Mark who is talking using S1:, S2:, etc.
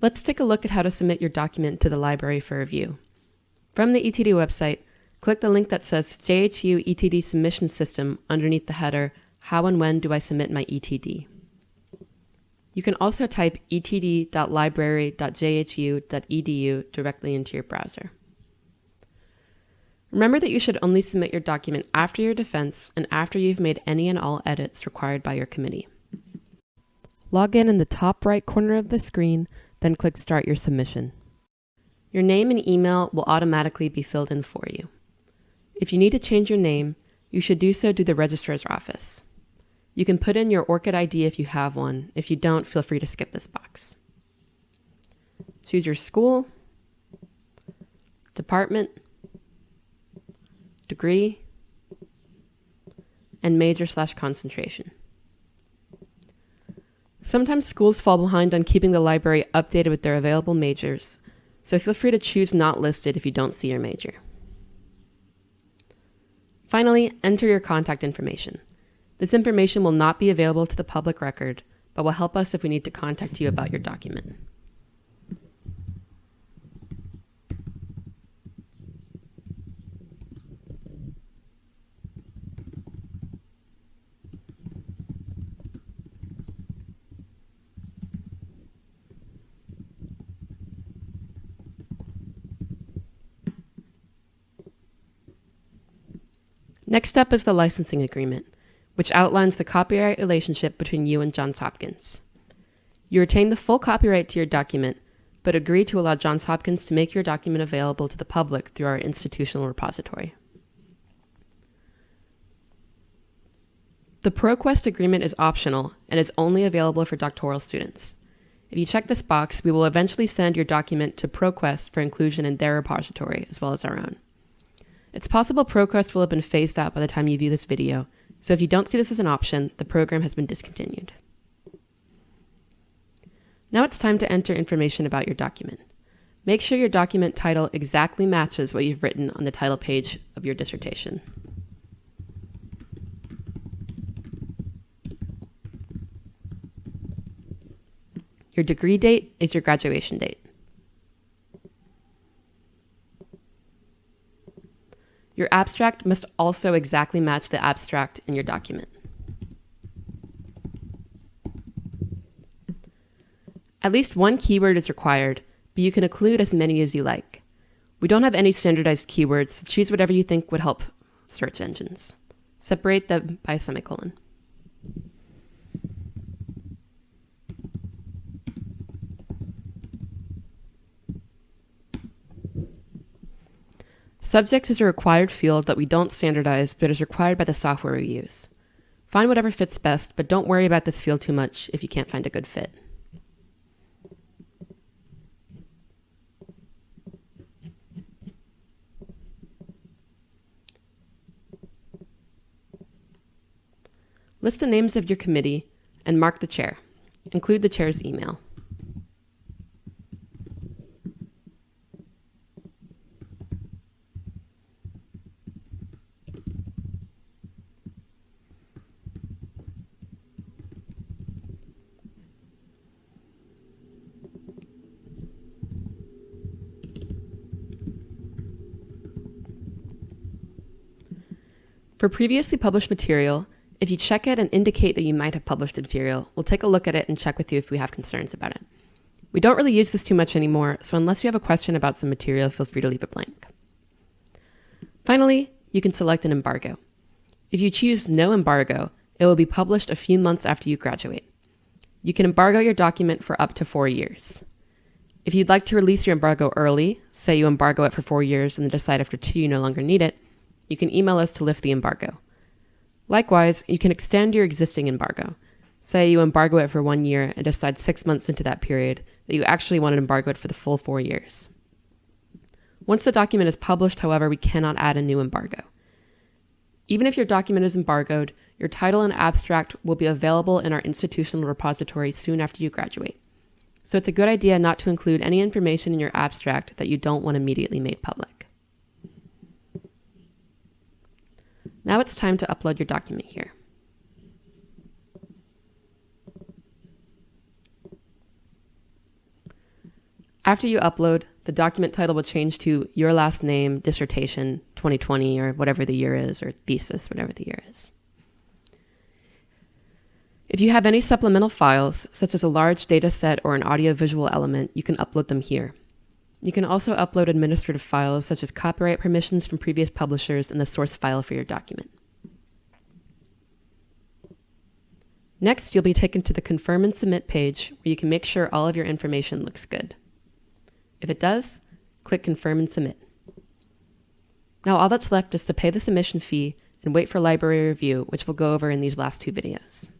S1: Let's take a look at how to submit your document to the library for review. From the ETD website, click the link that says JHU ETD Submission System underneath the header, How and When Do I Submit My ETD? You can also type etd.library.jhu.edu directly into your browser. Remember that you should only submit your document after your defense and after you've made any and all edits required by your committee. Log in in the top right corner of the screen, then click Start Your Submission. Your name and email will automatically be filled in for you. If you need to change your name, you should do so to the registrar's office. You can put in your ORCID ID if you have one. If you don't, feel free to skip this box. Choose your school, department, degree, and major slash concentration. Sometimes schools fall behind on keeping the library updated with their available majors, so feel free to choose not listed if you don't see your major. Finally, enter your contact information. This information will not be available to the public record, but will help us if we need to contact you about your document. Next up is the licensing agreement, which outlines the copyright relationship between you and Johns Hopkins. You retain the full copyright to your document, but agree to allow Johns Hopkins to make your document available to the public through our institutional repository. The ProQuest agreement is optional and is only available for doctoral students. If you check this box, we will eventually send your document to ProQuest for inclusion in their repository as well as our own. It's possible ProQuest will have been phased out by the time you view this video, so if you don't see this as an option, the program has been discontinued. Now it's time to enter information about your document. Make sure your document title exactly matches what you've written on the title page of your dissertation. Your degree date is your graduation date. Your abstract must also exactly match the abstract in your document. At least one keyword is required, but you can include as many as you like. We don't have any standardized keywords, so choose whatever you think would help search engines. Separate them by a semicolon. Subjects is a required field that we don't standardize, but is required by the software we use. Find whatever fits best, but don't worry about this field too much if you can't find a good fit. List the names of your committee and mark the chair. Include the chair's email. For previously published material, if you check it and indicate that you might have published the material, we'll take a look at it and check with you if we have concerns about it. We don't really use this too much anymore, so unless you have a question about some material, feel free to leave it blank. Finally, you can select an embargo. If you choose no embargo, it will be published a few months after you graduate. You can embargo your document for up to four years. If you'd like to release your embargo early, say you embargo it for four years and then decide after two you no longer need it, you can email us to lift the embargo. Likewise, you can extend your existing embargo. Say you embargo it for one year and decide six months into that period that you actually want to embargo it for the full four years. Once the document is published, however, we cannot add a new embargo. Even if your document is embargoed, your title and abstract will be available in our institutional repository soon after you graduate. So it's a good idea not to include any information in your abstract that you don't want immediately made public. Now it's time to upload your document here. After you upload, the document title will change to your last name, dissertation, 2020, or whatever the year is, or thesis, whatever the year is. If you have any supplemental files, such as a large data set or an audiovisual element, you can upload them here. You can also upload administrative files such as copyright permissions from previous publishers and the source file for your document. Next, you'll be taken to the Confirm and Submit page where you can make sure all of your information looks good. If it does, click Confirm and Submit. Now all that's left is to pay the submission fee and wait for library review, which we'll go over in these last two videos.